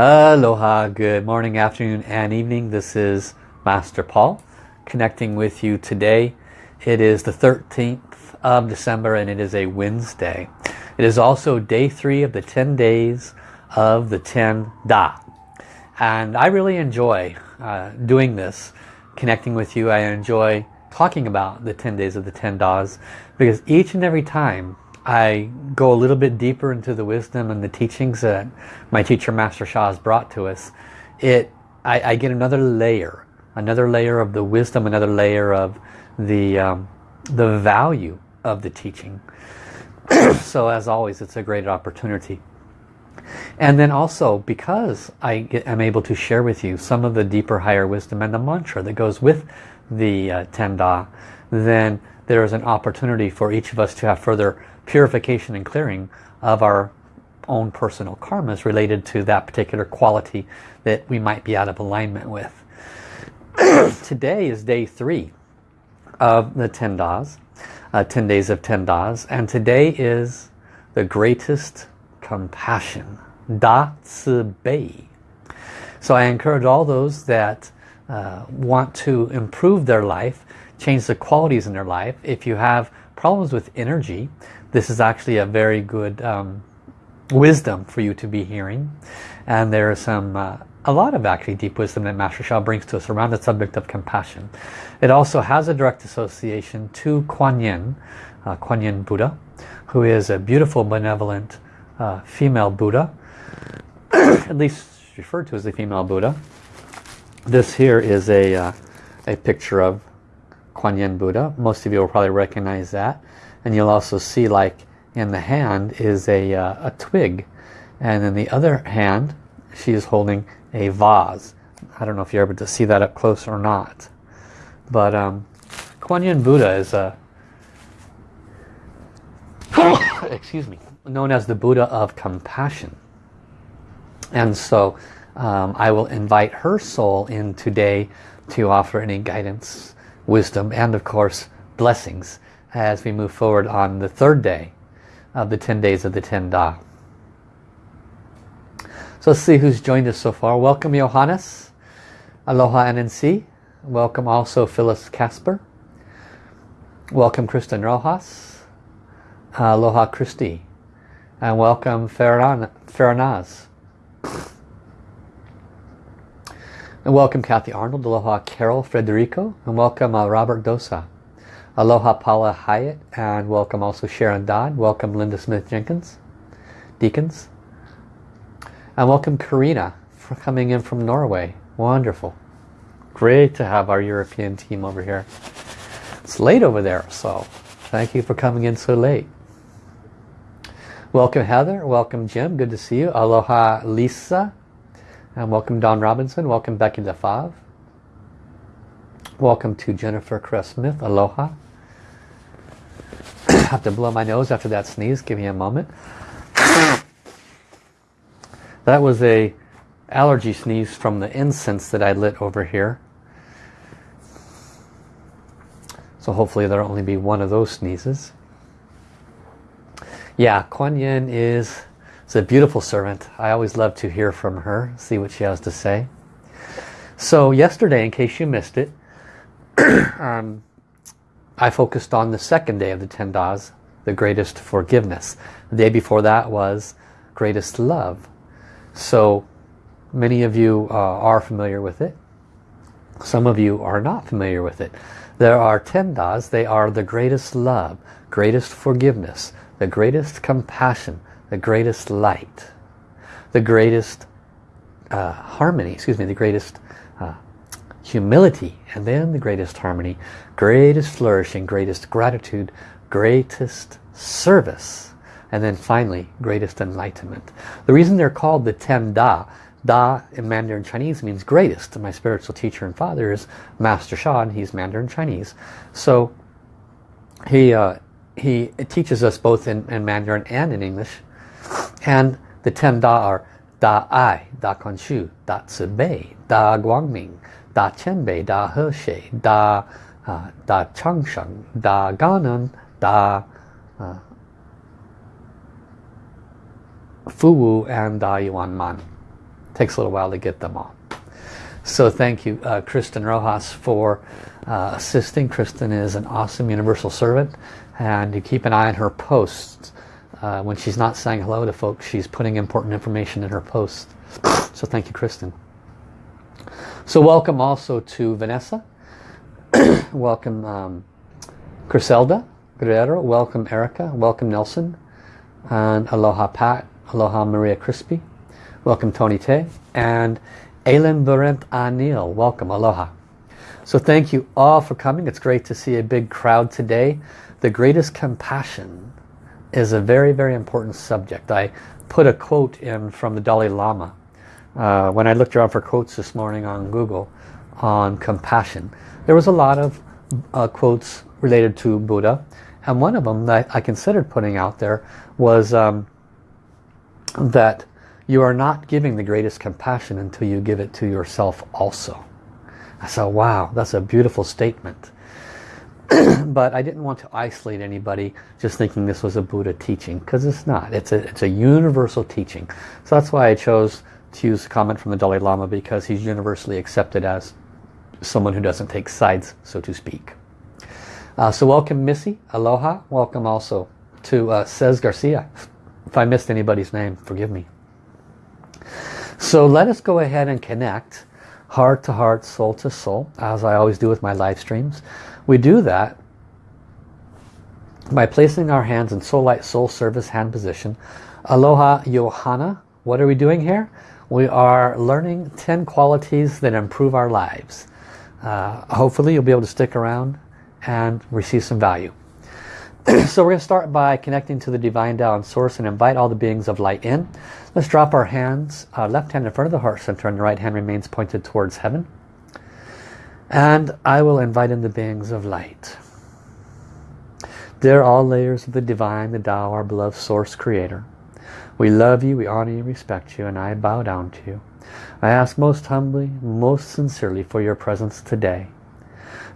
Aloha, good morning, afternoon and evening. This is Master Paul connecting with you today. It is the 13th of December and it is a Wednesday. It is also day three of the 10 days of the 10 Da. And I really enjoy uh, doing this, connecting with you. I enjoy talking about the 10 days of the 10 Das because each and every time I go a little bit deeper into the wisdom and the teachings that my teacher Master Sha has brought to us, it I, I get another layer, another layer of the wisdom, another layer of the um, the value of the teaching. so as always, it's a great opportunity. And then also, because I am able to share with you some of the deeper, higher wisdom and the mantra that goes with the uh, Tenda, then there is an opportunity for each of us to have further purification and clearing of our own personal karmas related to that particular quality that we might be out of alignment with. Today is day three of the 10 Das, uh, 10 days of 10 Das, and today is the greatest compassion, Da Ci Bei. So I encourage all those that uh, want to improve their life, change the qualities in their life. If you have problems with energy, this is actually a very good um, wisdom for you to be hearing. And there is some, uh, a lot of actually deep wisdom that Master Sha brings to us around the subject of compassion. It also has a direct association to Kuan Yin, uh, Kuan Yin Buddha, who is a beautiful, benevolent uh, female Buddha, at least referred to as a female Buddha. This here is a, uh, a picture of Kuan Yin Buddha. Most of you will probably recognize that and you'll also see like in the hand is a, uh, a twig. And in the other hand she is holding a vase. I don't know if you're able to see that up close or not. But um, Kuan Yin Buddha is a excuse me known as the Buddha of compassion. And so um, I will invite her soul in today to offer any guidance wisdom and of course blessings as we move forward on the third day of the 10 days of the 10 Da. So let's see who's joined us so far. Welcome Johannes. Aloha NNC. Welcome also Phyllis Casper. Welcome Kristen Rojas. Aloha Christy. And welcome Faranaz. And welcome Kathy Arnold. Aloha Carol Frederico. And welcome uh, Robert Dosa. Aloha Paula Hyatt and welcome also Sharon Dodd. Welcome Linda Smith Jenkins, Deacons. And welcome Karina for coming in from Norway. Wonderful. Great to have our European team over here. It's late over there, so thank you for coming in so late. Welcome Heather, welcome Jim, good to see you. Aloha Lisa, and welcome Don Robinson, welcome Becky LaFave. Welcome to Jennifer Cress Smith, aloha have to blow my nose after that sneeze. Give me a moment. That was a allergy sneeze from the incense that I lit over here. So hopefully there'll only be one of those sneezes. Yeah, Kuan Yin is, is a beautiful servant. I always love to hear from her, see what she has to say. So yesterday, in case you missed it, um, I focused on the second day of the 10 Das, the greatest forgiveness. The day before that was greatest love. So many of you uh, are familiar with it. Some of you are not familiar with it. There are 10 Das. They are the greatest love, greatest forgiveness, the greatest compassion, the greatest light, the greatest uh, harmony, excuse me, the greatest humility, and then the greatest harmony, greatest flourishing, greatest gratitude, greatest service, and then finally, greatest enlightenment. The reason they're called the Ten Da, Da in Mandarin Chinese means greatest. My spiritual teacher and father is Master Sha, and he's Mandarin Chinese. So he, uh, he teaches us both in, in Mandarin and in English. And the Ten Da are Da Ai, Da Kuan Shu, Da Ci Bei, Da Guangming, Da Qianbei, Da He She, Da, uh, da Changsheng, Da Ganan, Da uh, Fuwu, and Da Yuan Man. takes a little while to get them all. So thank you, uh, Kristen Rojas, for uh, assisting. Kristen is an awesome universal servant and you keep an eye on her posts. Uh, when she's not saying hello to folks, she's putting important information in her posts. So thank you, Kristen. So welcome also to Vanessa. welcome um, Griselda Guerrero. Welcome Erica. Welcome Nelson. And aloha Pat. Aloha Maria Crispy. Welcome Tony Tay. And Aileen Burent Anil. Welcome. Aloha. So thank you all for coming. It's great to see a big crowd today. The greatest compassion is a very, very important subject. I put a quote in from the Dalai Lama uh, when I looked around for quotes this morning on Google on compassion. There was a lot of uh, quotes related to Buddha and one of them that I considered putting out there was um, that you are not giving the greatest compassion until you give it to yourself also. I said, wow, that's a beautiful statement. but I didn't want to isolate anybody just thinking this was a Buddha teaching because it's not. It's a, it's a universal teaching. So that's why I chose to use a comment from the Dalai Lama because he's universally accepted as someone who doesn't take sides, so to speak. Uh, so welcome Missy, aloha. Welcome also to uh, Cez Garcia. If I missed anybody's name, forgive me. So let us go ahead and connect heart to heart, soul to soul, as I always do with my live streams. We do that by placing our hands in Soul Light Soul Service hand position. Aloha Johanna. What are we doing here? We are learning 10 qualities that improve our lives. Uh, hopefully you'll be able to stick around and receive some value. so we're going to start by connecting to the Divine Tao and Source and invite all the beings of light in. Let's drop our hands, uh, left hand in front of the heart center and the right hand remains pointed towards heaven. And I will invite in the beings of light. They're all layers of the divine, the Tao, our beloved source creator. We love you, we honor you, respect you, and I bow down to you. I ask most humbly, most sincerely for your presence today.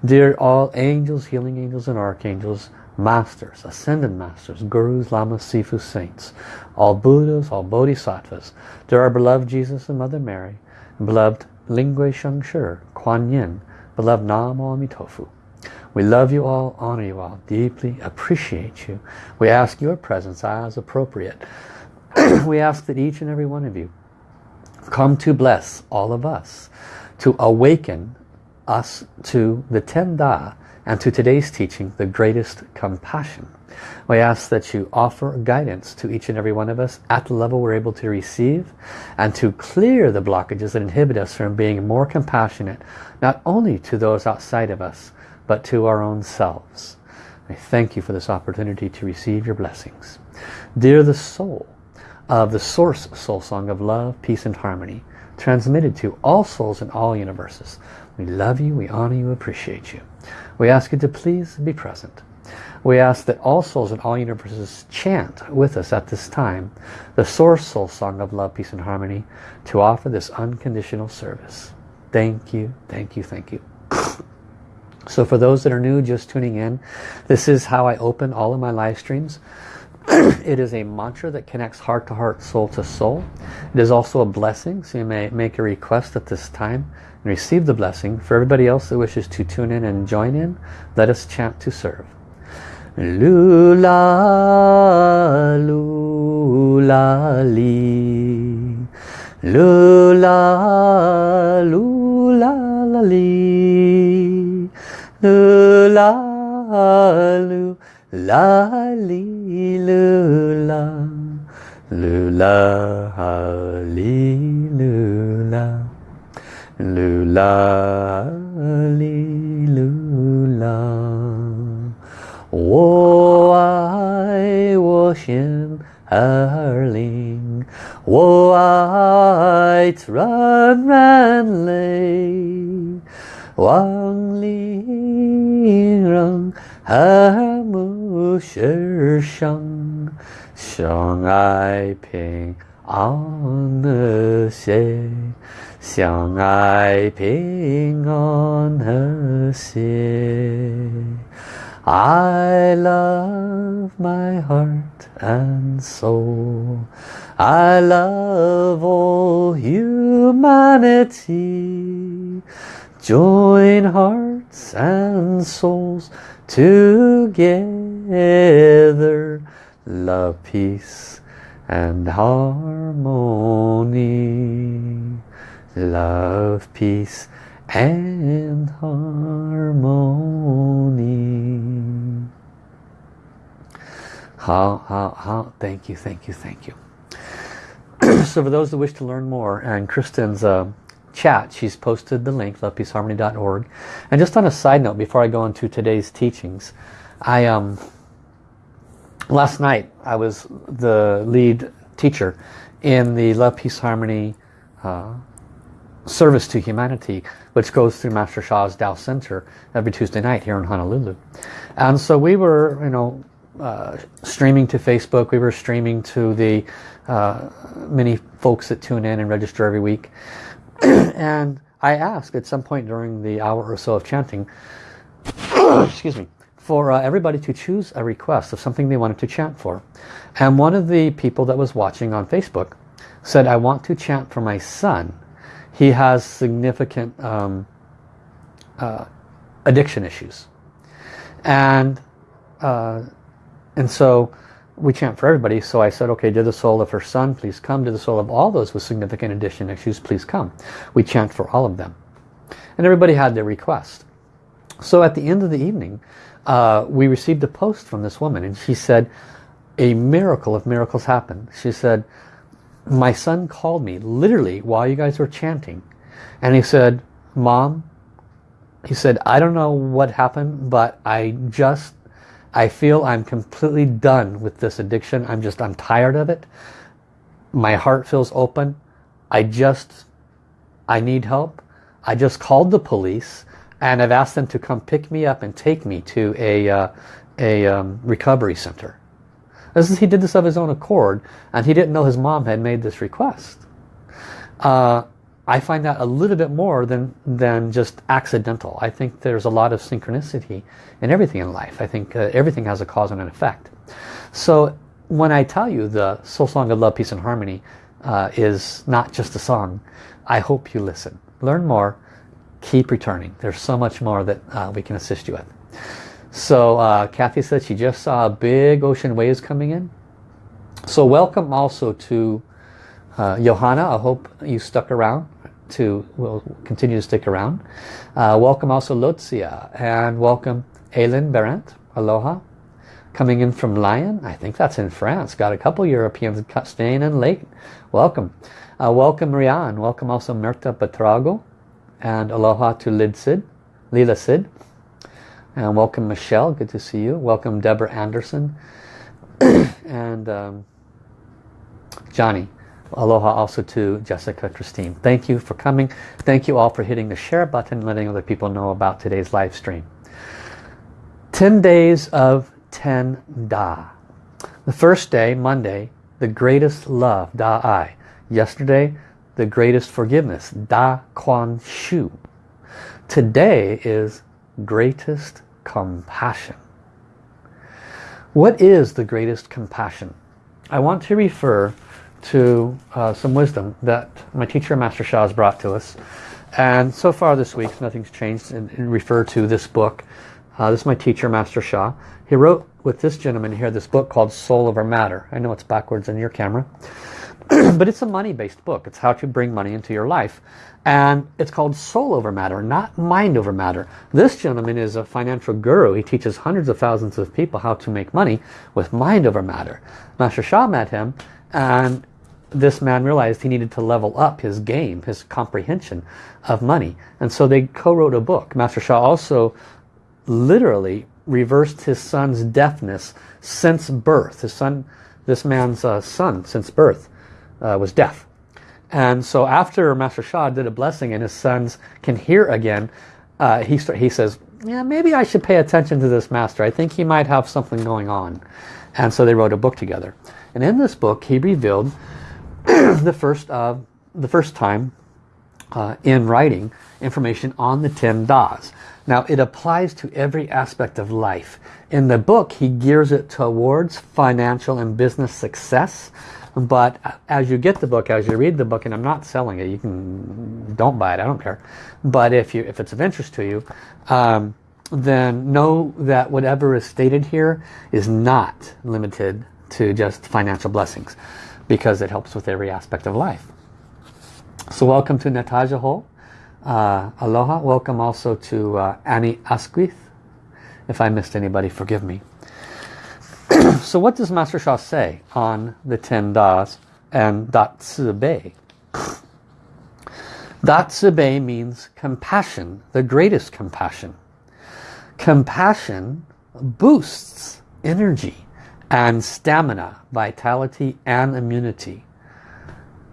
Dear all angels, healing angels, and archangels, masters, ascended masters, gurus, lamas, sifus, saints, all Buddhas, all Bodhisattvas, dear our beloved Jesus and Mother Mary, and beloved Lingui Shengshi, Kuan Yin, Beloved Namo Amitofu. We love you all, honor you all, deeply appreciate you. We ask your presence as appropriate. we ask that each and every one of you come to bless all of us, to awaken us to the Ten Da and to today's teaching, the greatest compassion. We ask that you offer guidance to each and every one of us at the level we're able to receive and to clear the blockages that inhibit us from being more compassionate, not only to those outside of us, but to our own selves. I thank you for this opportunity to receive your blessings. Dear the soul of the source soul song of love, peace and harmony, transmitted to all souls in all universes, we love you, we honor you, appreciate you. We ask you to please be present. We ask that all souls in all universes chant with us at this time the Source Soul Song of Love, Peace and Harmony to offer this unconditional service. Thank you, thank you, thank you. So for those that are new, just tuning in, this is how I open all of my live streams. it is a mantra that connects heart to heart, soul to soul. It is also a blessing, so you may make a request at this time and receive the blessing. For everybody else that wishes to tune in and join in, let us chant to serve. Lula, lula, li. Lula, lula, li. Lula, lula, li, Hallelujah, Lula, Hallelujah, Lula, Hallelujah. 我爱我心和灵，我爱全人类，望里人和睦是。上，相爱平安和谐。相爱平安和谐。 I love my heart and soul. I love all humanity. Join hearts and souls together. Love, peace and harmony. Love, peace and harmony. How, how, how, thank you, thank you, thank you. so for those who wish to learn more, and Kristen's uh, chat, she's posted the link, lovepeaceharmony.org. And just on a side note, before I go into today's teachings, I um, last night I was the lead teacher in the Love, Peace, Harmony uh, service to humanity which goes through Master Sha's Tao Center every Tuesday night here in Honolulu. And so we were, you know, uh, streaming to Facebook, we were streaming to the uh, many folks that tune in and register every week. and I asked at some point during the hour or so of chanting, excuse me, for uh, everybody to choose a request of something they wanted to chant for. And one of the people that was watching on Facebook said, I want to chant for my son he has significant um, uh, addiction issues. And, uh, and so we chant for everybody. So I said, okay, to the soul of her son, please come. To the soul of all those with significant addiction issues, please come. We chant for all of them. And everybody had their request. So at the end of the evening, uh, we received a post from this woman and she said, a miracle of miracles happened. She said, my son called me literally while you guys were chanting. And he said mom he said I don't know what happened but I just I feel I'm completely done with this addiction. I'm just I'm tired of it. My heart feels open. I just I need help. I just called the police and I've asked them to come pick me up and take me to a uh, a um, recovery center this is, he did this of his own accord and he didn't know his mom had made this request. Uh, I find that a little bit more than, than just accidental. I think there's a lot of synchronicity in everything in life. I think uh, everything has a cause and an effect. So when I tell you the Soul Song of Love, Peace and Harmony uh, is not just a song, I hope you listen. Learn more, keep returning. There's so much more that uh, we can assist you with. So uh, Kathy said she just saw a big ocean waves coming in. So welcome also to uh, Johanna. I hope you stuck around to, will continue to stick around. Uh, welcome also Lotzia and welcome Aileen Berendt. Aloha. Coming in from Lyon. I think that's in France. Got a couple Europeans staying in late. Welcome. Uh, welcome Rian. Welcome also Merta Batrago. And aloha to Lid Sid. Lila Sid. And welcome Michelle, good to see you. Welcome Deborah Anderson. and um, Johnny. Aloha also to Jessica Christine. Thank you for coming. Thank you all for hitting the share button letting other people know about today's live stream. 10 days of 10 Da. The first day, Monday, the greatest love, Da Ai. Yesterday, the greatest forgiveness, Da Quan Shu. Today is greatest compassion. What is the greatest compassion? I want to refer to uh, some wisdom that my teacher Master Sha has brought to us. And so far this week, nothing's changed and, refer to this book. Uh, this is my teacher Master Sha. He wrote with this gentleman here this book called Soul Over Matter. I know it's backwards in your camera. but it's a money-based book. It's how to bring money into your life. And it's called Soul Over Matter, not Mind Over Matter. This gentleman is a financial guru. He teaches hundreds of thousands of people how to make money with Mind Over Matter. Master Sha met him and this man realized he needed to level up his game, his comprehension of money. And so they co-wrote a book. Master Sha also literally reversed his son's deafness since birth. His son, this man's uh, son since birth uh, was deaf. And so after Master Sha did a blessing and his sons can hear again, uh, he, he says, yeah, maybe I should pay attention to this master. I think he might have something going on. And so they wrote a book together. And in this book, he revealed the first uh, the first time uh, in writing information on the 10 Das. Now it applies to every aspect of life. In the book he gears it towards financial and business success but as you get the book, as you read the book, and I'm not selling it, you can don't buy it, I don't care. But if you if it's of interest to you, um, then know that whatever is stated here is not limited to just financial blessings because it helps with every aspect of life. So welcome to Natasha Hall. Uh, aloha. Welcome also to uh, Annie Asquith. If I missed anybody, forgive me. so what does Master Sha say on the Ten Das and Da Ci Bei? Dat Bei means compassion, the greatest compassion. Compassion boosts energy and stamina, vitality and immunity.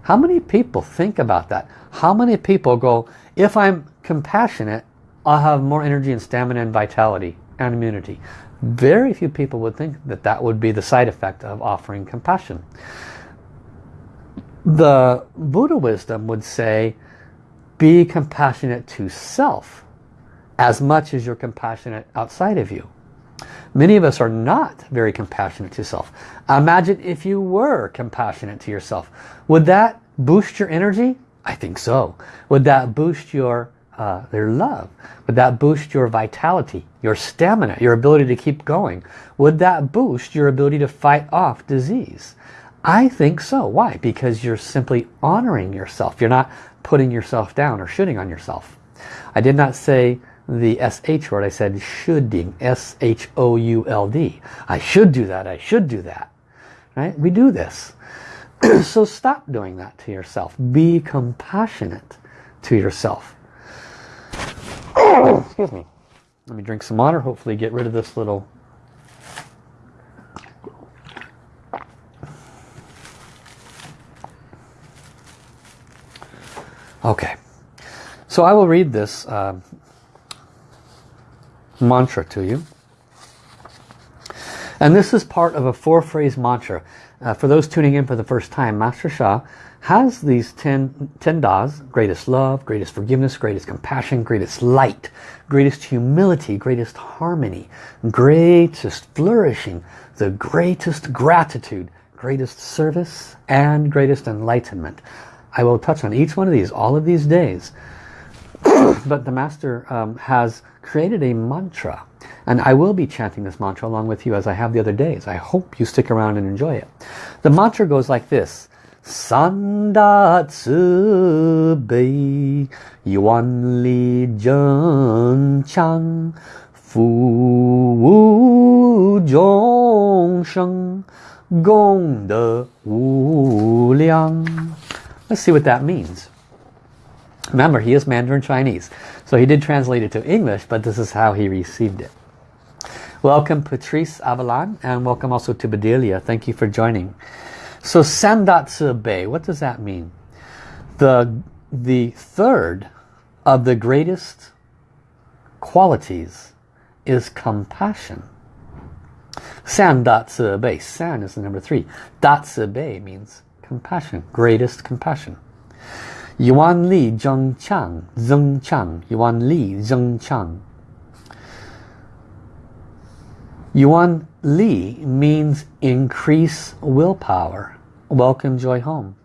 How many people think about that? How many people go, if I'm compassionate, I'll have more energy and stamina and vitality and immunity. Very few people would think that that would be the side effect of offering compassion. The Buddha wisdom would say, be compassionate to self as much as you're compassionate outside of you. Many of us are not very compassionate to self. Imagine if you were compassionate to yourself. Would that boost your energy? I think so. Would that boost your uh, their love? Would that boost your vitality, your stamina, your ability to keep going? Would that boost your ability to fight off disease? I think so. Why? Because you're simply honoring yourself. You're not putting yourself down or shooting on yourself. I did not say the SH word. I said shoulding. S-H-O-U-L-D. I should do that. I should do that. Right? We do this. so stop doing that to yourself. Be compassionate to yourself. Excuse me. Let me drink some water. Hopefully get rid of this little Okay, so I will read this uh, mantra to you. And this is part of a four-phrase mantra. Uh, for those tuning in for the first time, Master Sha has these ten, ten das, greatest love, greatest forgiveness, greatest compassion, greatest light, greatest humility, greatest harmony, greatest flourishing, the greatest gratitude, greatest service, and greatest enlightenment. I will touch on each one of these, all of these days. But the Master um, has created a mantra. And I will be chanting this mantra along with you as I have the other days. I hope you stick around and enjoy it. The mantra goes like this. Sanda Tzu Bei Yuan Li Zheng Chang Fu Wu Zhong Sheng Gong De Wu Liang Let's see what that means. Remember, he is Mandarin Chinese. So he did translate it to English, but this is how he received it. Welcome Patrice Avalon and welcome also to Bedelia. Thank you for joining. So San Da Ci Bei, what does that mean? The, the third of the greatest qualities is compassion. San Da Ci Bei. San is the number three. Da Ci Bei means compassion, greatest compassion. Yuan Li Zheng Chang, Zheng Chang, Yuan Li Zheng Chang. Yuan Li means increase willpower. Welcome joy home.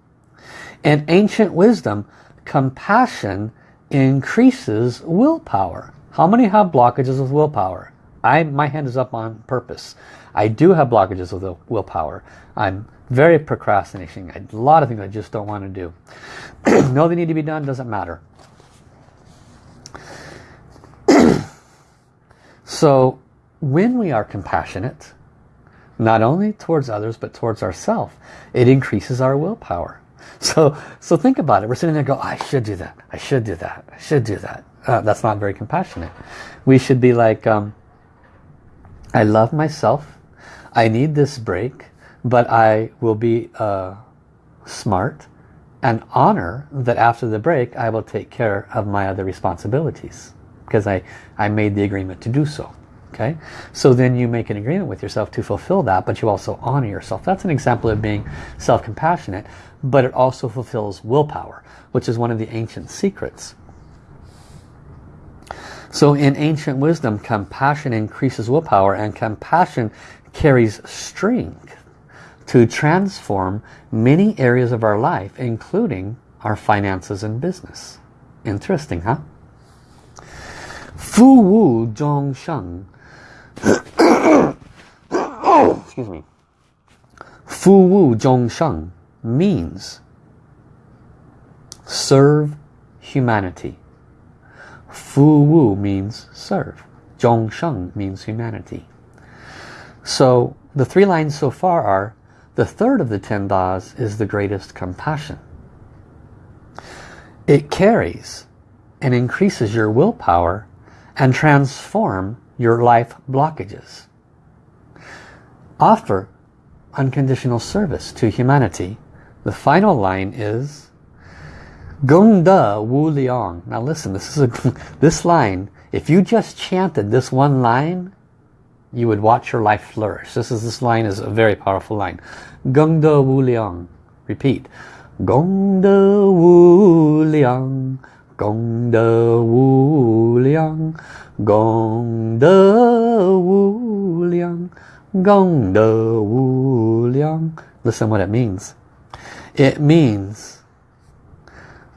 In ancient wisdom, compassion increases willpower. How many have blockages of willpower? I, my hand is up on purpose. I do have blockages of the willpower. I'm very procrastination. A lot of things I just don't want to do. know they need to be done, doesn't matter. so when we are compassionate, not only towards others but towards ourselves, it increases our willpower. So, so think about it. We're sitting there go, I should do that. I should do that. I should do that. Uh, that's not very compassionate. We should be like, um, I love myself. I need this break but I will be uh, smart and honor that after the break I will take care of my other responsibilities because I, I made the agreement to do so. Okay, so then you make an agreement with yourself to fulfill that, but you also honor yourself. That's an example of being self-compassionate, but it also fulfills willpower, which is one of the ancient secrets. So in ancient wisdom, compassion increases willpower and compassion carries strength to transform many areas of our life, including our finances and business. Interesting, huh? Fu Wu Zhong Sheng. Excuse me. Fu Wu Zhong Sheng means serve humanity. Fu Wu means serve. Zhong Sheng means humanity. So the three lines so far are the third of the ten das is the greatest compassion. It carries and increases your willpower and transform your life blockages. Offer unconditional service to humanity. The final line is Gong De Wu Liang. Now listen, this is a this line, if you just chanted this one line, you would watch your life flourish. This is this line is a very powerful line. Gong De Wu Liang. Repeat. Gong De Wu Liang. Gong De Wu Liang. Gong De Wu Liang. Gong De Wu Liang. Listen what it means. It means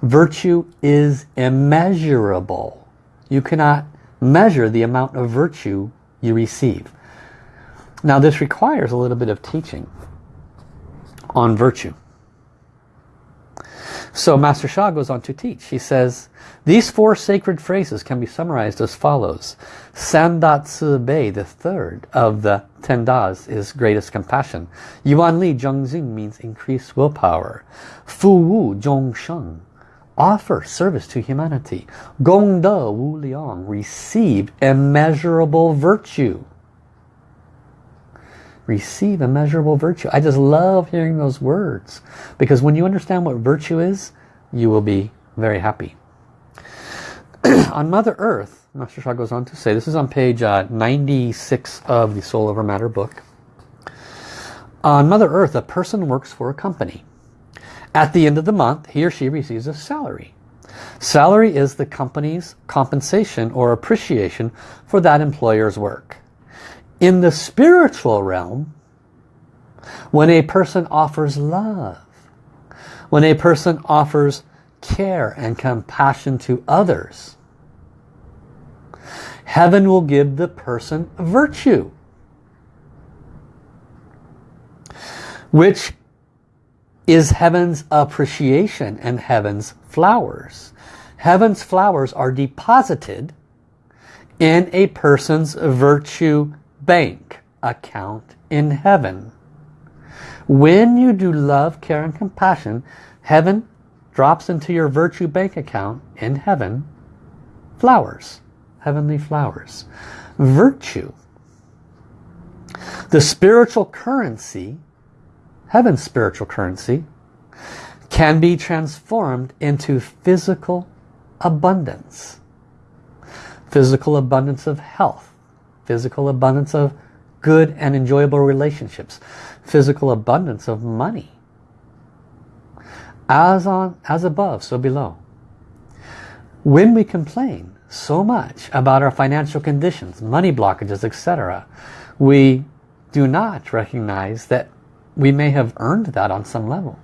virtue is immeasurable. You cannot measure the amount of virtue you receive. Now this requires a little bit of teaching on virtue. So Master Sha goes on to teach. He says, these four sacred phrases can be summarized as follows. San Da Ci Bei, the third of the ten das, is greatest compassion. Yuan Li Zheng Xing means increased willpower. Fu Wu Zhong Sheng, offer service to humanity. Gong De Wu Liang, receive immeasurable virtue. Receive immeasurable virtue. I just love hearing those words. Because when you understand what virtue is, you will be very happy. on Mother Earth, Master Sha goes on to say, this is on page uh, 96 of the Soul Over Matter book. On Mother Earth, a person works for a company. At the end of the month, he or she receives a salary. Salary is the company's compensation or appreciation for that employer's work. In the spiritual realm, when a person offers love, when a person offers care and compassion to others, heaven will give the person virtue. Which is heaven's appreciation and heaven's flowers. Heaven's flowers are deposited in a person's virtue bank account in heaven. When you do love, care and compassion, heaven drops into your virtue bank account in heaven flowers, heavenly flowers. Virtue, the spiritual currency heaven's spiritual currency, can be transformed into physical abundance. Physical abundance of health, physical abundance of good and enjoyable relationships, physical abundance of money. As, on, as above, so below. When we complain so much about our financial conditions, money blockages, etc., we do not recognize that we may have earned that on some level.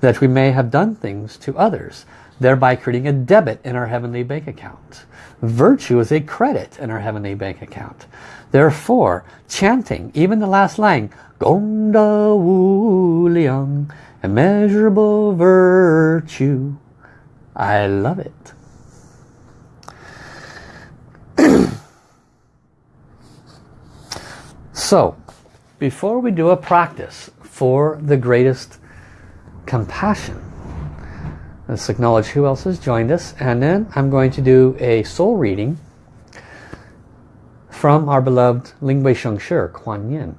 That we may have done things to others, thereby creating a debit in our heavenly bank account. Virtue is a credit in our heavenly bank account. Therefore, chanting, even the last line, Gongda Wu immeasurable virtue. I love it. so, before we do a practice for the greatest compassion, let's acknowledge who else has joined us and then I'm going to do a soul reading from our beloved Lingwei Shengshi, Kuan Yin.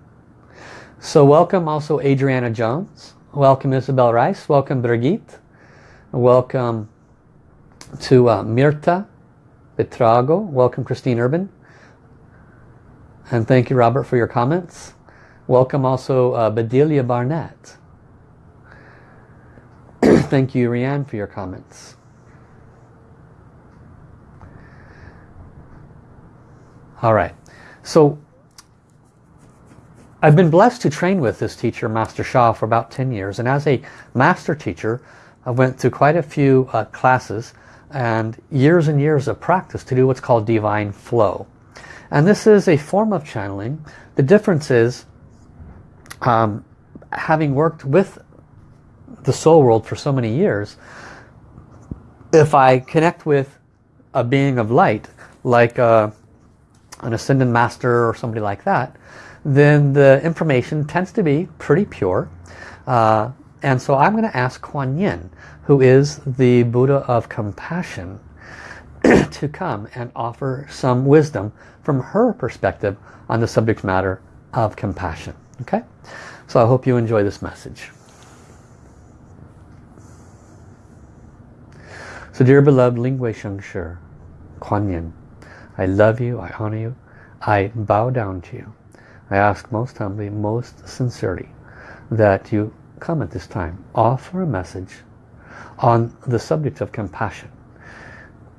So welcome also Adriana Jones, welcome Isabel Rice, welcome Brigitte, welcome to uh, Mirta Betrago, welcome Christine Urban, and thank you Robert for your comments. Welcome also uh, Bedelia Barnett. Thank you, Rianne, for your comments. All right. So I've been blessed to train with this teacher, Master Sha, for about 10 years. And as a master teacher, I went through quite a few uh, classes and years and years of practice to do what's called divine flow. And this is a form of channeling. The difference is, um, having worked with the soul world for so many years, if I connect with a being of light, like uh, an ascended master or somebody like that, then the information tends to be pretty pure. Uh, and so I'm going to ask Kuan Yin, who is the Buddha of compassion, to come and offer some wisdom from her perspective on the subject matter of compassion. Okay? So I hope you enjoy this message. So dear beloved Ling Wei Sheng Shi, Kuan Yin, I love you, I honor you, I bow down to you. I ask most humbly, most sincerely, that you come at this time, offer a message on the subject of compassion.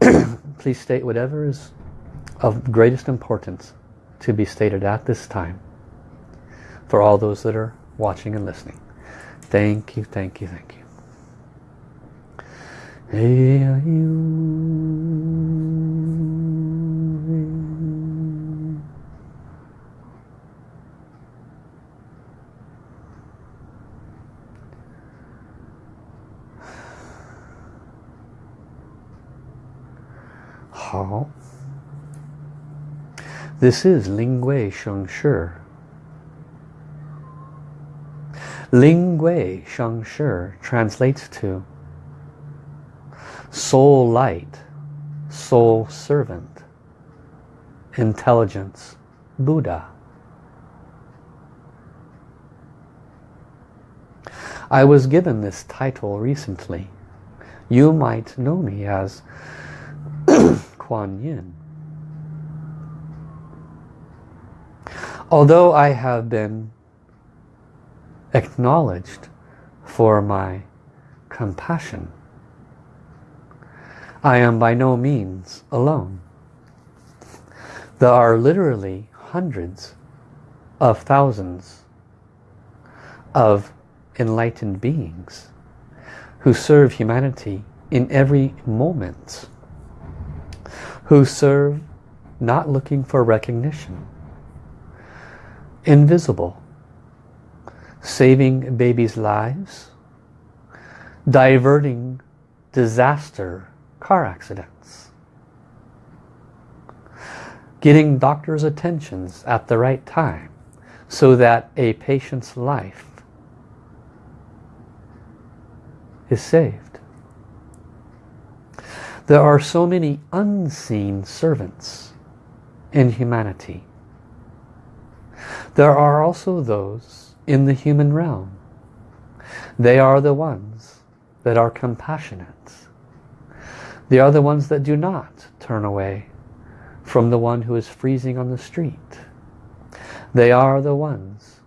Please state whatever is of greatest importance to be stated at this time for all those that are watching and listening. Thank you, thank you, thank you. This is Ling Gui Sheng Shi. Ling Gui Sheng Shi translates to soul light, soul servant, intelligence, Buddha. I was given this title recently. You might know me as Kuan Yin. Although I have been acknowledged for my compassion, I am by no means alone. There are literally hundreds of thousands of enlightened beings who serve humanity in every moment, who serve not looking for recognition, invisible, saving babies' lives, diverting disaster car accidents, getting doctor's attentions at the right time so that a patient's life is saved. There are so many unseen servants in humanity there are also those in the human realm. They are the ones that are compassionate. They are the ones that do not turn away from the one who is freezing on the street. They are the ones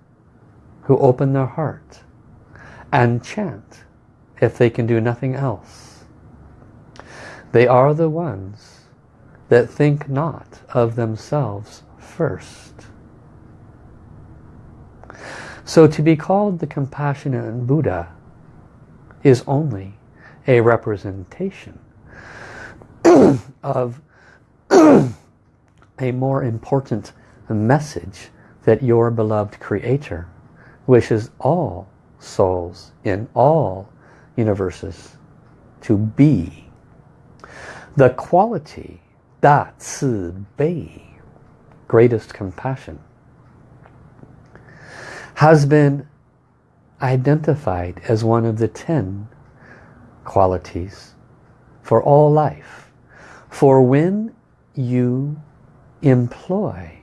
who open their heart and chant if they can do nothing else. They are the ones that think not of themselves first. So to be called the compassionate Buddha is only a representation of a more important message that your beloved creator wishes all souls in all universes to be. The quality, Da Bei, greatest compassion, has been identified as one of the ten qualities for all life. For when you employ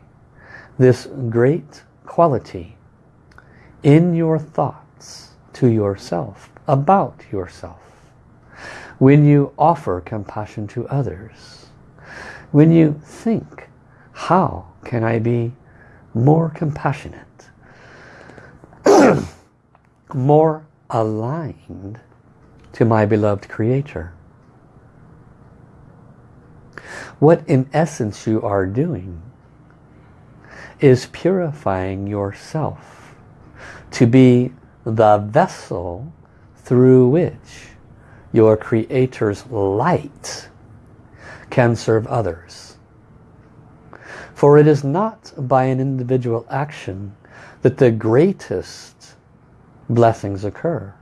this great quality in your thoughts to yourself, about yourself, when you offer compassion to others, when you think, how can I be more compassionate? More aligned to my beloved creator. What in essence you are doing is purifying yourself to be the vessel through which your Creator's light can serve others. For it is not by an individual action that the greatest blessings occur.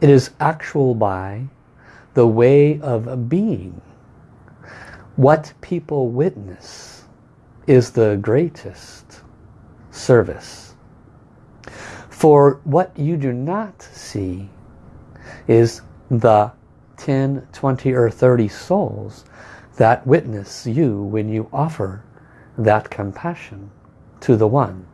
It is actual by the way of being. What people witness is the greatest service. For what you do not see is the 10, 20 or 30 souls that witness you when you offer that compassion to the one.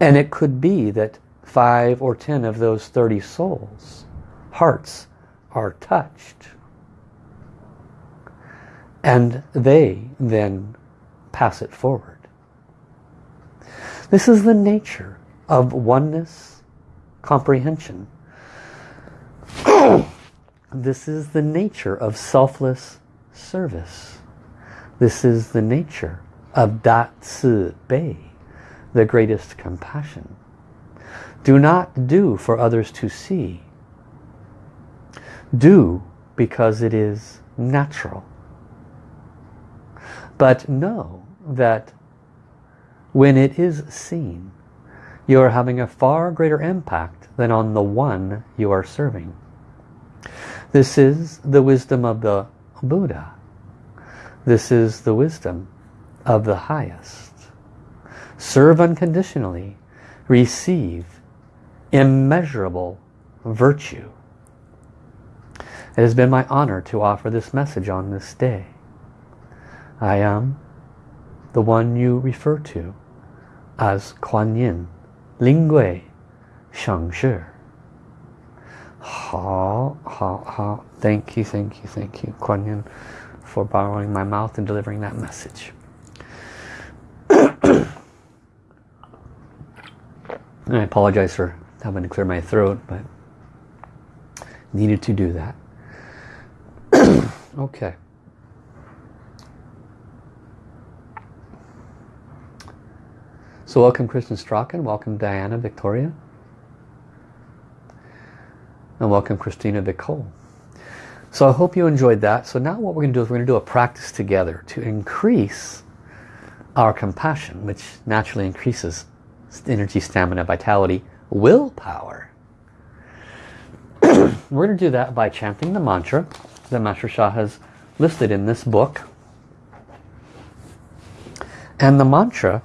And it could be that five or ten of those 30 souls, hearts, are touched. And they then pass it forward. This is the nature of oneness comprehension. this is the nature of selfless service. This is the nature of Da Ci Bei, the greatest compassion. Do not do for others to see. Do because it is natural. But know that when it is seen, you are having a far greater impact than on the one you are serving. This is the wisdom of the Buddha. This is the wisdom of the highest. Serve unconditionally. Receive immeasurable virtue. It has been my honor to offer this message on this day. I am the one you refer to as Kuan Yin, Ling Hui, Sheng Shi. Ha, ha, ha. Thank you, thank you, thank you, Kuan Yin, for borrowing my mouth and delivering that message. Apologize for having to clear my throat, but needed to do that. okay. So welcome Kristen Strachan, welcome Diana Victoria, and welcome Christina Vicole. So I hope you enjoyed that. So now what we're going to do is we're going to do a practice together to increase our compassion, which naturally increases energy, stamina, vitality, willpower. we're going to do that by chanting the mantra that Master Sha has listed in this book. And the mantra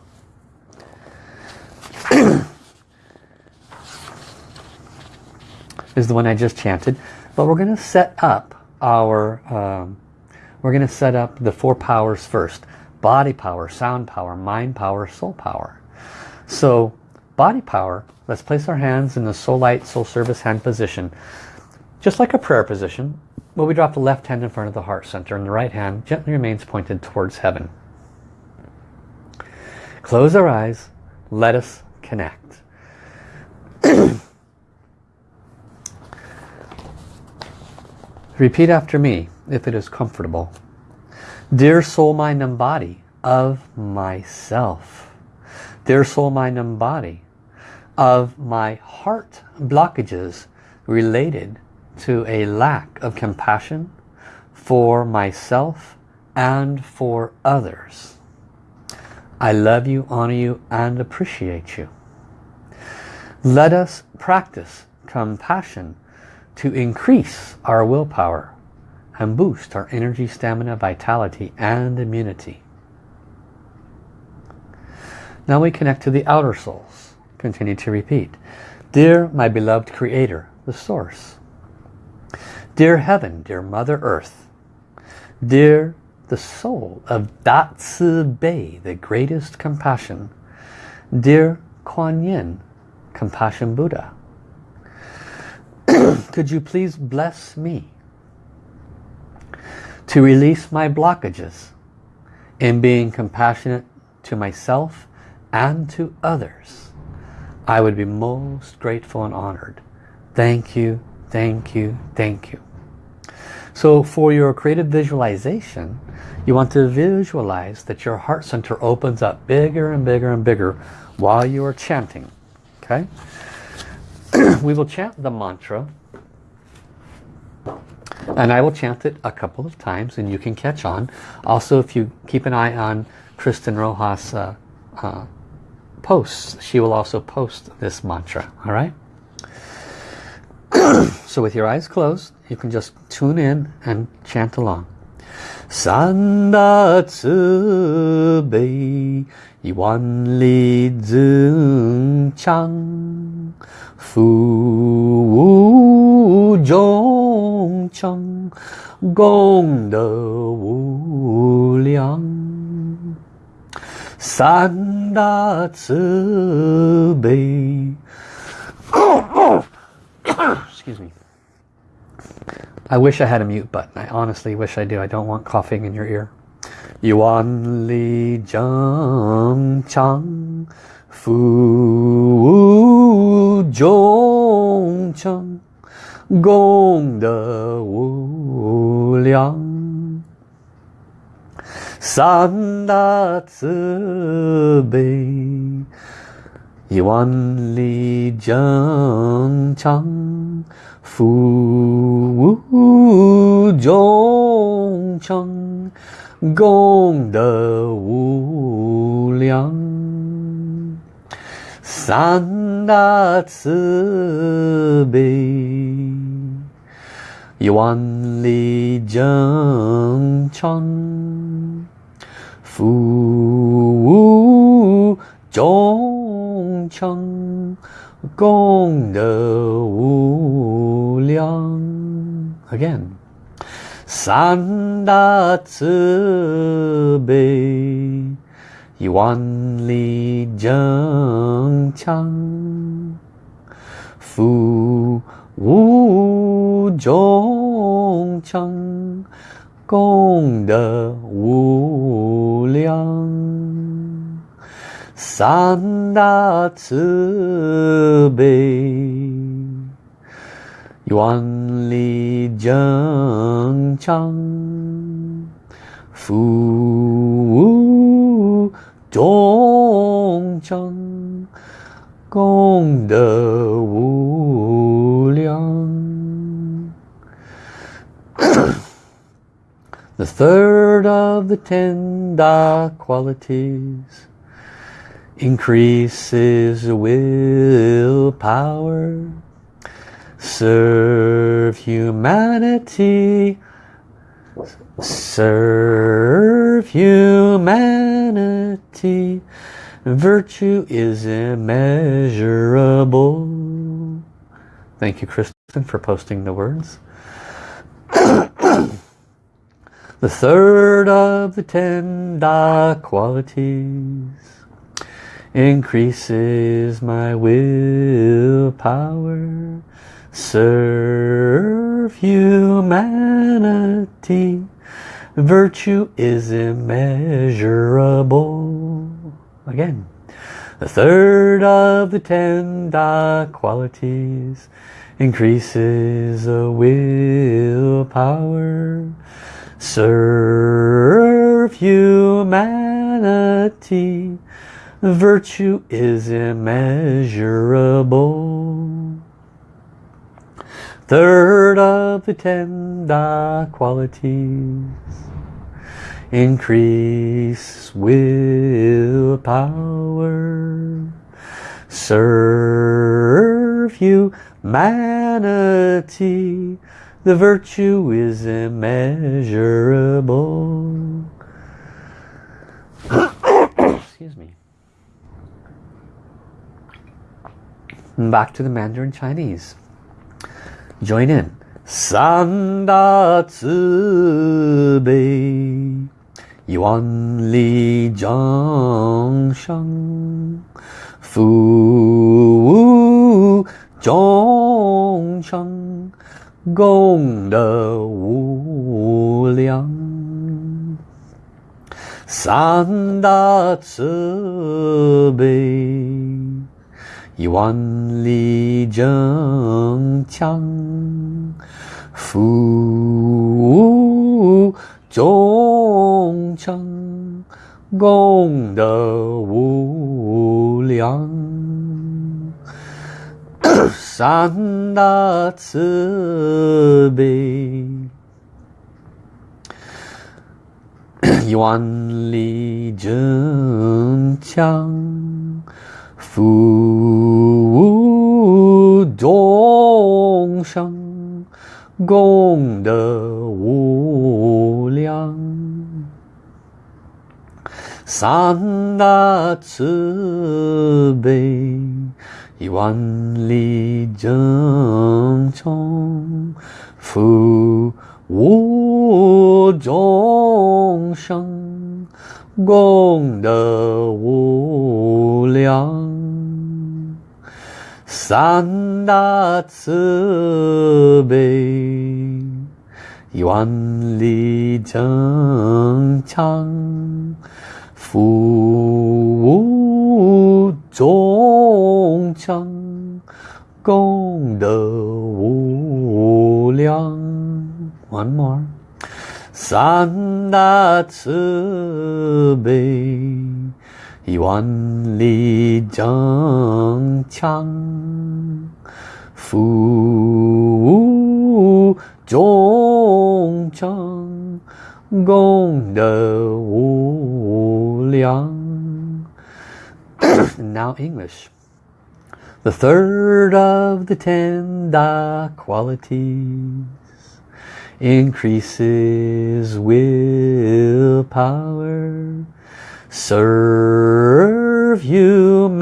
is the one I just chanted. But we're going to set up our, um, we're going to set up the four powers first. Body power, sound power, mind power, soul power. So body power, let's place our hands in the soul light, soul service hand position. Just like a prayer position, but we drop the left hand in front of the heart center and the right hand gently remains pointed towards heaven. Close our eyes, let us connect. Repeat after me if it is comfortable. Dear soul, mind and body of myself. Dear soul, mind and body of my heart blockages related to a lack of compassion for myself and for others. I love you, honor you, and appreciate you. Let us practice compassion to increase our willpower and boost our energy, stamina, vitality, and immunity. Now we connect to the outer souls. Continue to repeat. Dear my beloved Creator, the Source. Dear Heaven, dear Mother Earth. Dear the soul of Da Ci Bei, the greatest compassion. Dear Kuan Yin, Compassion Buddha. could you please bless me to release my blockages in being compassionate to myself and to others. I would be most grateful and honored. Thank you, thank you, thank you. So for your creative visualization, you want to visualize that your heart center opens up bigger and bigger and bigger while you are chanting. Okay? we will chant the mantra and I will chant it a couple of times and you can catch on. Also, if you keep an eye on Kristen Rojas' uh, uh, posts, she will also post this mantra. All right? so with your eyes closed, you can just tune in and chant along. Sanda Tzu Bei Yuan Li Zeng Chang Fu Wu Zhong Cheng Gong De Wu Liang Sanda Tzu Bei Excuse me. I wish I had a mute button. I honestly wish I do. I don't want coughing in your ear. Yuan Li Zhang Chang Fu Zhong Cheng Gong De Wu Liang San Da Ci Bei Yuan Li Zheng Chang Fu Wu Zhong Cheng Gong De Wu Liang San Da Ci Bei Yuan Li Zheng Cheng Fu Wu Zhong Cheng Gong De Wu Liang Again. San Da Ci Bei Yuan Li Zheng Chang Fu Wu Zhong Cheng Gong De Wu Liang San Da Ci Bei Yuan Li Zheng Chang Fu Wu Zhong Cheng Gong De Wu The third of the ten Da qualities increases willpower serve humanity serve humanity. Virtue is immeasurable. Thank you Kristen for posting the words the third of the ten Da qualities increases my willpower. Serve humanity. Virtue is immeasurable. Again the third of the ten Da qualities increases the willpower serve humanity. Virtue is immeasurable. Third of the ten Da qualities. Increase willpower. Serve humanity the virtue is immeasurable. Excuse me. Back to the Mandarin Chinese. Join in. San Da Ci Bei Yuan Li Zhang Sheng Fu Wu Zhong Cheng 功德无量，三大慈悲，一万里正强，福众生功德无量。三大慈悲，愿力增强，服务众生，功德无量。三大慈悲，一万里征程，赴吾终生，功德无量，三大慈悲，一万里征程，赴。众生，功德无量。One more，三大慈悲，愿力增强。福无众生，功德无量。now English. The third of the ten Da qualities increases willpower. Serve humanity.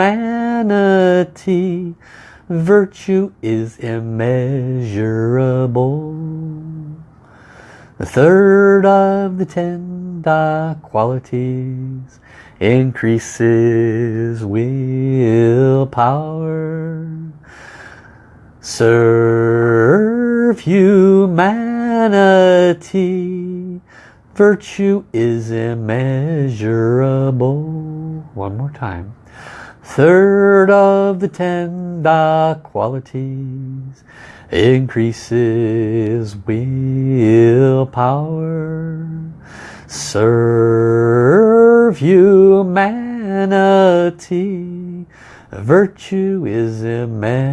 Virtue is immeasurable. The third of the ten Da qualities increases willpower. Serve humanity. Virtue is immeasurable. One more time. Third of the ten Da qualities increases willpower. Serve humanity. Virtue is immeasurable.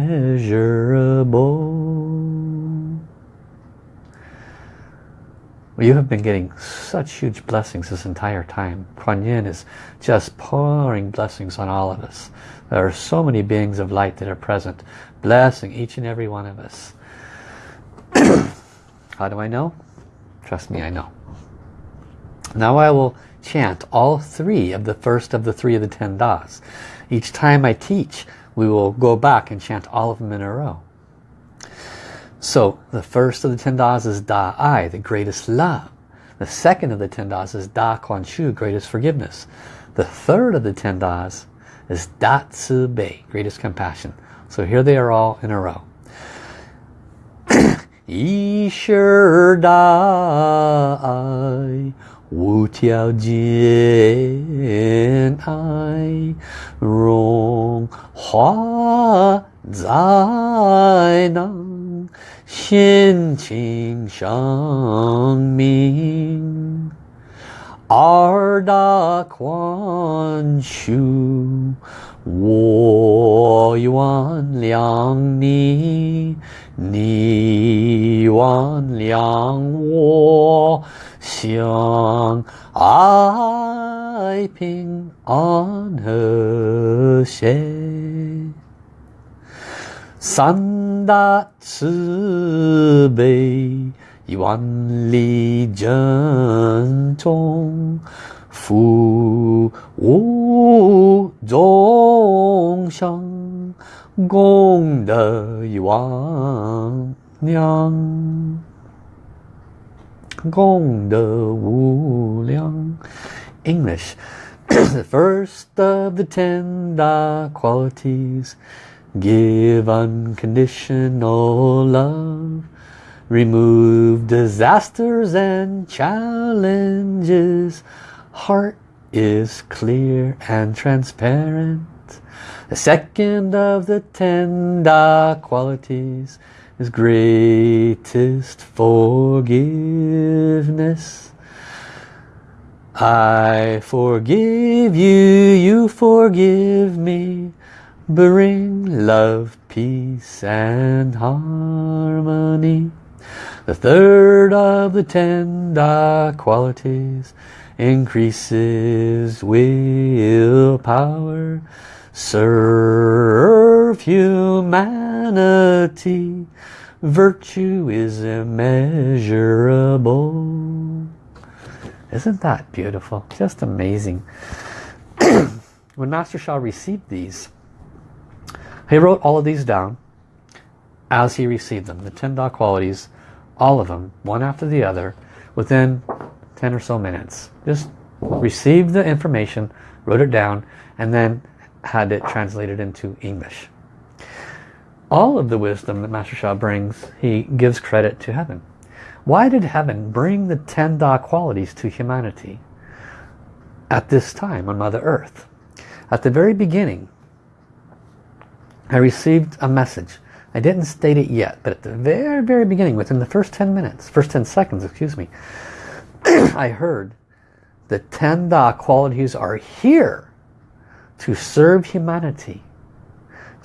You have been getting such huge blessings this entire time. Kuan Yin is just pouring blessings on all of us. There are so many beings of light that are present, blessing each and every one of us. How do I know? Trust me, I know. Now I will chant all three of the first of the three of the ten das. Each time I teach, we will go back and chant all of them in a row. So the first of the ten das is Da I, the greatest love. The second of the ten das is Da Kuan Shu, greatest forgiveness. The third of the ten das is Da Ci Bei, greatest compassion. So here they are all in a row. Isher Da I 无条件爱融化在那心情生命。二大宽恕，我原谅你，你原谅我。相爱平安和谐，三大慈悲，一万里珍重，福无众生，功德无量。Gong De English. the first of the ten Da qualities. Give unconditional love. Remove disasters and challenges. Heart is clear and transparent. The second of the ten Da qualities is greatest forgiveness. I forgive you, you forgive me. Bring love, peace and harmony. The third of the ten Da qualities increases willpower. Serve humanity. Virtue is immeasurable. Isn't that beautiful? Just amazing. when Master Sha received these, he wrote all of these down as he received them. The 10 Da qualities, all of them, one after the other, within 10 or so minutes. Just received the information, wrote it down, and then had it translated into English. All of the wisdom that Master Sha brings, he gives credit to heaven. Why did heaven bring the 10 Da qualities to humanity at this time on Mother Earth? At the very beginning, I received a message. I didn't state it yet, but at the very, very beginning, within the first 10 minutes, first 10 seconds, excuse me, I heard the 10 Da qualities are here to serve humanity,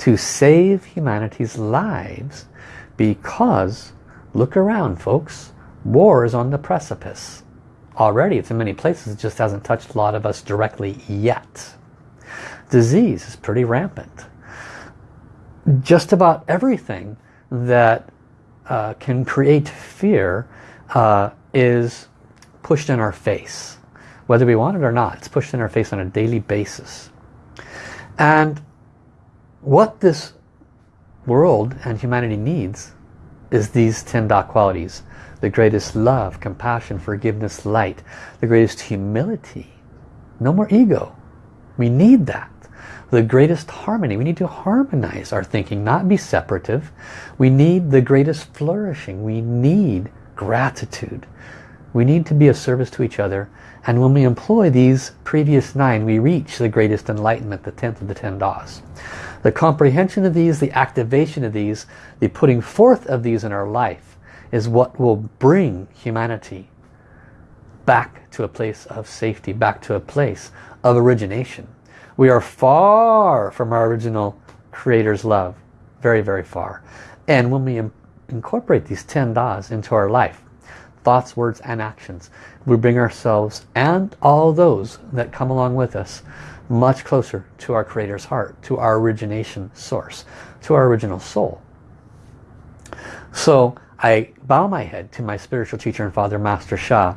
to save humanity's lives, because, look around folks, war is on the precipice. Already, it's in many places, it just hasn't touched a lot of us directly yet. Disease is pretty rampant. Just about everything that uh, can create fear uh, is pushed in our face. Whether we want it or not, it's pushed in our face on a daily basis. And what this world and humanity needs is these 10 Da qualities. The greatest love, compassion, forgiveness, light. The greatest humility. No more ego. We need that. The greatest harmony. We need to harmonize our thinking, not be separative. We need the greatest flourishing. We need gratitude. We need to be of service to each other. And when we employ these previous nine, we reach the greatest enlightenment, the 10th of the 10 Das. The comprehension of these, the activation of these, the putting forth of these in our life is what will bring humanity back to a place of safety, back to a place of origination. We are far from our original Creator's love. Very, very far. And when we incorporate these 10 Das into our life, thoughts, words, and actions. We bring ourselves and all those that come along with us much closer to our Creator's heart, to our origination source, to our original soul. So I bow my head to my spiritual teacher and father, Master Sha,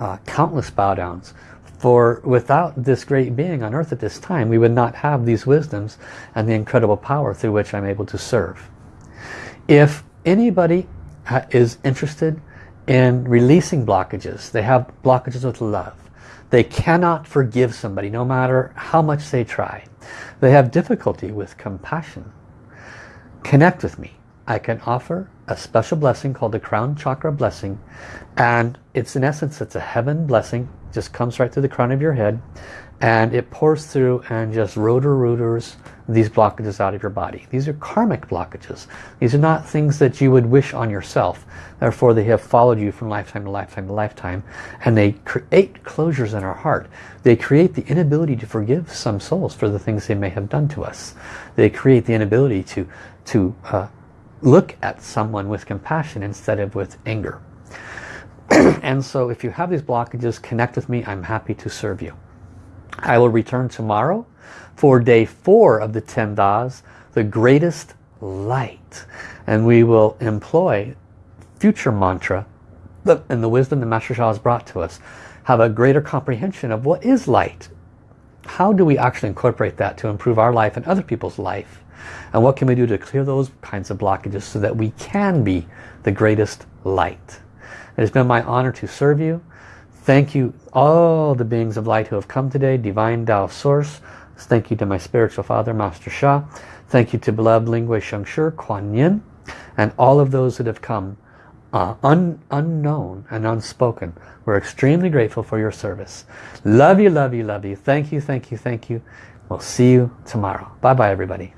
uh, countless bow downs. For without this great being on earth at this time, we would not have these wisdoms and the incredible power through which I'm able to serve. If anybody is interested in releasing blockages. They have blockages with love. They cannot forgive somebody no matter how much they try. They have difficulty with compassion. Connect with me. I can offer a special blessing called the crown chakra blessing and it's in essence it's a heaven blessing just comes right through the crown of your head and it pours through and just rotor rooters these blockages out of your body. These are karmic blockages. These are not things that you would wish on yourself. Therefore they have followed you from lifetime to lifetime to lifetime and they create closures in our heart. They create the inability to forgive some souls for the things they may have done to us. They create the inability to, to uh, look at someone with compassion instead of with anger. and so if you have these blockages, connect with me. I'm happy to serve you. I will return tomorrow for day four of the 10 Das, the greatest light. And we will employ future mantra and the wisdom that Master Sha has brought to us. Have a greater comprehension of what is light. How do we actually incorporate that to improve our life and other people's life? And what can we do to clear those kinds of blockages so that we can be the greatest light? It has been my honor to serve you. Thank you all the beings of light who have come today, Divine Tao Source. Thank you to my spiritual father, Master Sha. Thank you to beloved Linghui Shengshi, Kuan Yin, and all of those that have come uh, un unknown and unspoken. We're extremely grateful for your service. Love you, love you, love you. Thank you, thank you, thank you. We'll see you tomorrow. Bye-bye, everybody.